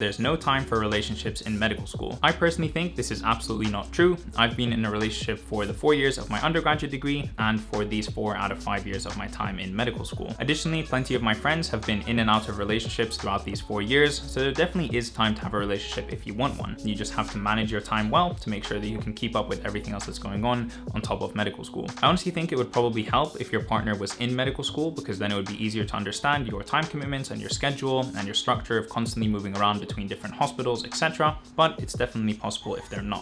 there's no time for relationships in medical school. I personally think this is absolutely not true. I've been in a relationship for the four years of my undergraduate degree and for these four out of five years of my time in medical school. Additionally, plenty of my friends have been in and out of relationships throughout these four years, so there definitely is time to have a relationship if you want one. You just have to manage your time well to make sure that you can keep up with everything else that's going on on top of medical school. I honestly think it would probably help if your partner was in medical school because then it would be easier to understand your time commitments and your schedule and your structure of constantly moving around between different hospitals, etc. But it's definitely possible if they're not.